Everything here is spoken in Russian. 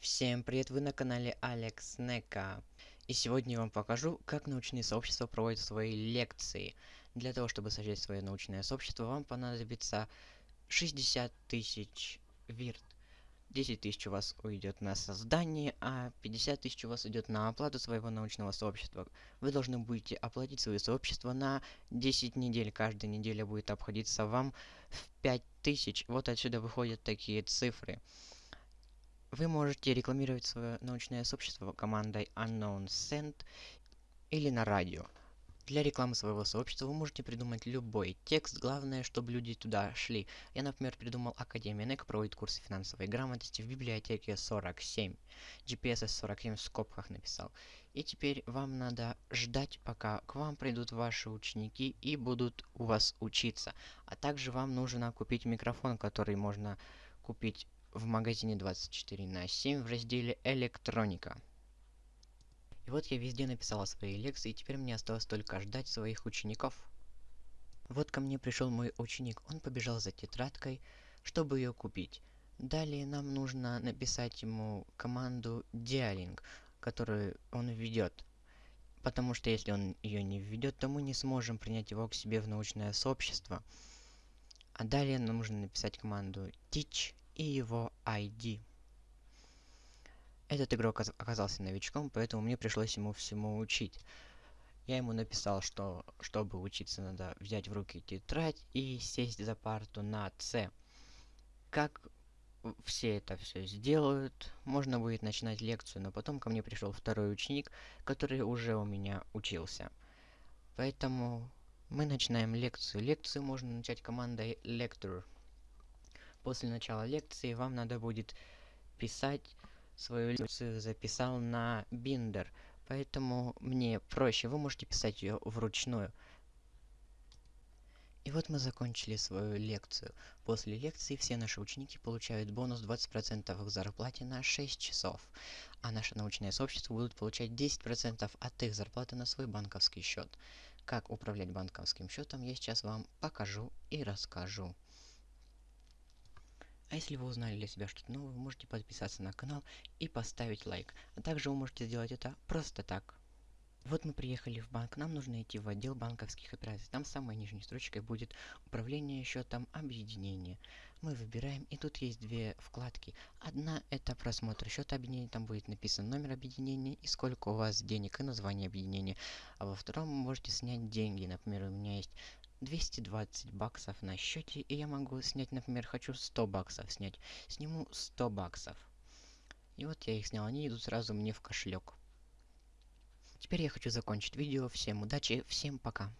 Всем привет, вы на канале Алекс Нека. И сегодня я вам покажу, как научные сообщества проводят свои лекции. Для того, чтобы создать свое научное сообщество, вам понадобится 60 тысяч вирт. 10 тысяч у вас уйдет на создание, а 50 тысяч у вас идет на оплату своего научного сообщества. Вы должны будете оплатить свое сообщество на 10 недель. Каждая неделя будет обходиться вам в 5 тысяч. Вот отсюда выходят такие цифры. Вы можете рекламировать свое научное сообщество командой Unknown Send или на радио. Для рекламы своего сообщества вы можете придумать любой текст, главное, чтобы люди туда шли. Я, например, придумал Академия НЭК проводит курсы финансовой грамотности в библиотеке 47. GPS 47 в скобках написал. И теперь вам надо ждать, пока к вам придут ваши ученики и будут у вас учиться. А также вам нужно купить микрофон, который можно купить в магазине 24 на 7 в разделе «Электроника». И вот я везде написала свои лекции, и теперь мне осталось только ждать своих учеников. Вот ко мне пришел мой ученик, он побежал за тетрадкой, чтобы ее купить. Далее нам нужно написать ему команду dialing, которую он введет. Потому что если он ее не введет, то мы не сможем принять его к себе в научное сообщество. А далее нам нужно написать команду teach и его ID. Этот игрок оказался новичком, поэтому мне пришлось ему всему учить. Я ему написал, что чтобы учиться надо взять в руки тетрадь и сесть за парту на С. Как все это все сделают, можно будет начинать лекцию, но потом ко мне пришел второй ученик, который уже у меня учился. Поэтому мы начинаем лекцию. Лекцию можно начать командой lecture после начала лекции вам надо будет писать свою лекцию записал на биндер поэтому мне проще вы можете писать ее вручную и вот мы закончили свою лекцию. После лекции все наши ученики получают бонус 20% к зарплате на 6 часов. А наше научное сообщество будут получать 10% от их зарплаты на свой банковский счет. Как управлять банковским счетом я сейчас вам покажу и расскажу. А если вы узнали для себя что-то новое, вы можете подписаться на канал и поставить лайк. А также вы можете сделать это просто так. Вот мы приехали в банк, нам нужно идти в отдел банковских операций. Там самой нижней строчкой будет управление счетом объединения. Мы выбираем, и тут есть две вкладки. Одна это просмотр счета объединения, там будет написан номер объединения и сколько у вас денег и название объединения. А во втором вы можете снять деньги. Например, у меня есть 220 баксов на счете, и я могу снять, например, хочу 100 баксов снять. Сниму 100 баксов. И вот я их снял, они идут сразу мне в кошелек. Теперь я хочу закончить видео. Всем удачи, всем пока.